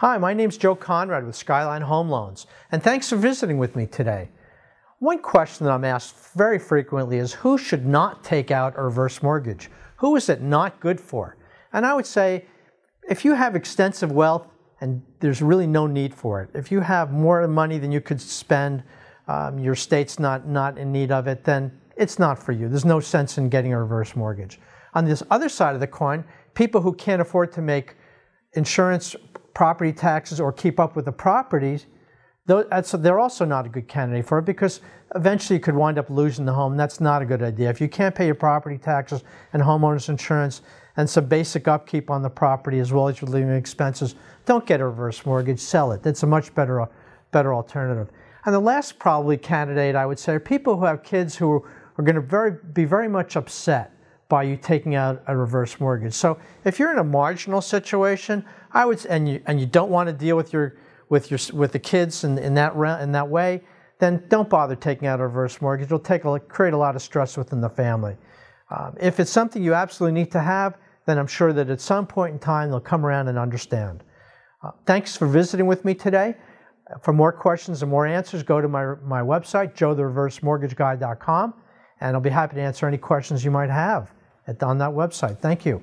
Hi, my name is Joe Conrad with Skyline Home Loans, and thanks for visiting with me today. One question that I'm asked very frequently is who should not take out a reverse mortgage? Who is it not good for? And I would say if you have extensive wealth and there's really no need for it, if you have more money than you could spend, um, your state's not, not in need of it, then it's not for you. There's no sense in getting a reverse mortgage. On this other side of the coin, people who can't afford to make insurance property taxes or keep up with the properties, they're also not a good candidate for it because eventually you could wind up losing the home. That's not a good idea. If you can't pay your property taxes and homeowners insurance and some basic upkeep on the property as well as your living expenses, don't get a reverse mortgage, sell it. That's a much better, better alternative. And the last probably candidate I would say are people who have kids who are going to very, be very much upset by you taking out a reverse mortgage. So if you're in a marginal situation, I would and you and you don't want to deal with your with your with the kids in, in that in that way, then don't bother taking out a reverse mortgage. It'll take a, create a lot of stress within the family. Um, if it's something you absolutely need to have, then I'm sure that at some point in time they'll come around and understand. Uh, thanks for visiting with me today. For more questions and more answers, go to my, my website, joethereversemortgageguy.com, and I'll be happy to answer any questions you might have on that website. Thank you.